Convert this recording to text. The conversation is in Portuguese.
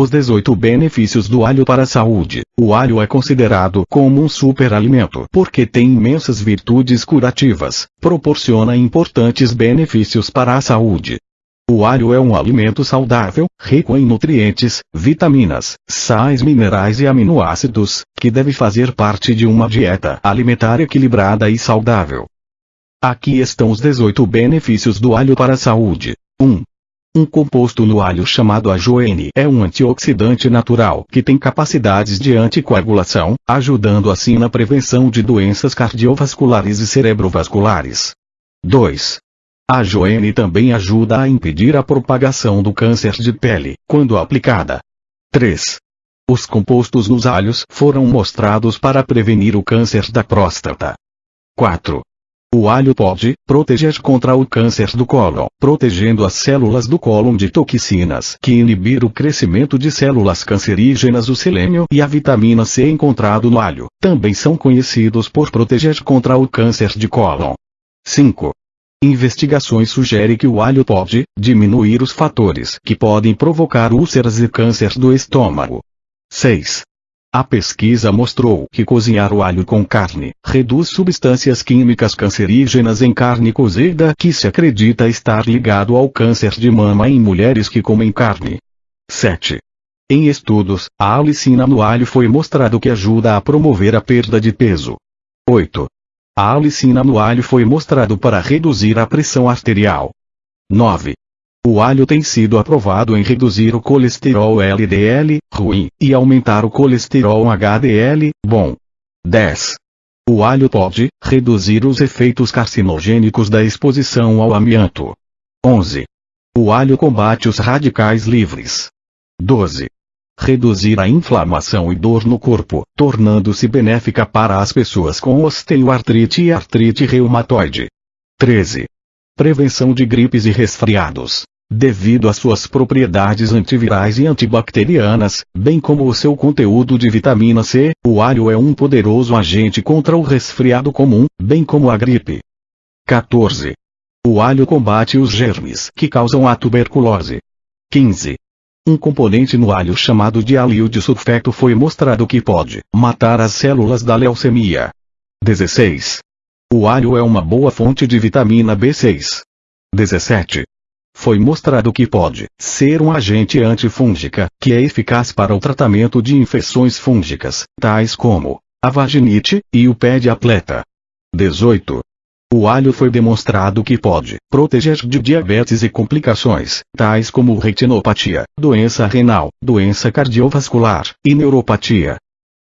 Os 18 benefícios do alho para a saúde. O alho é considerado como um superalimento porque tem imensas virtudes curativas, proporciona importantes benefícios para a saúde. O alho é um alimento saudável, rico em nutrientes, vitaminas, sais minerais e aminoácidos, que deve fazer parte de uma dieta alimentar equilibrada e saudável. Aqui estão os 18 benefícios do alho para a saúde. 1. Um composto no alho chamado ajoene é um antioxidante natural que tem capacidades de anticoagulação, ajudando assim na prevenção de doenças cardiovasculares e cerebrovasculares. 2. A ajoene também ajuda a impedir a propagação do câncer de pele, quando aplicada. 3. Os compostos nos alhos foram mostrados para prevenir o câncer da próstata. 4. O alho pode proteger contra o câncer do cólon, protegendo as células do cólon de toxinas que inibir o crescimento de células cancerígenas. O selênio e a vitamina C encontrado no alho também são conhecidos por proteger contra o câncer de cólon. 5. Investigações sugerem que o alho pode diminuir os fatores que podem provocar úlceras e câncer do estômago. 6. A pesquisa mostrou que cozinhar o alho com carne reduz substâncias químicas cancerígenas em carne cozida que se acredita estar ligado ao câncer de mama em mulheres que comem carne. 7. Em estudos, a alicina no alho foi mostrado que ajuda a promover a perda de peso. 8. A alicina no alho foi mostrado para reduzir a pressão arterial. 9. O alho tem sido aprovado em reduzir o colesterol LDL, ruim, e aumentar o colesterol HDL, bom. 10. O alho pode reduzir os efeitos carcinogênicos da exposição ao amianto. 11. O alho combate os radicais livres. 12. Reduzir a inflamação e dor no corpo, tornando-se benéfica para as pessoas com osteoartrite e artrite reumatoide. 13. Prevenção de gripes e resfriados. Devido às suas propriedades antivirais e antibacterianas, bem como o seu conteúdo de vitamina C, o alho é um poderoso agente contra o resfriado comum, bem como a gripe. 14. O alho combate os germes que causam a tuberculose. 15. Um componente no alho chamado de alho de sulfeto foi mostrado que pode matar as células da leucemia. 16. O alho é uma boa fonte de vitamina B6. 17. Foi mostrado que pode ser um agente antifúngica, que é eficaz para o tratamento de infecções fúngicas, tais como a vaginite e o pé de atleta. 18. O alho foi demonstrado que pode proteger de diabetes e complicações, tais como retinopatia, doença renal, doença cardiovascular e neuropatia.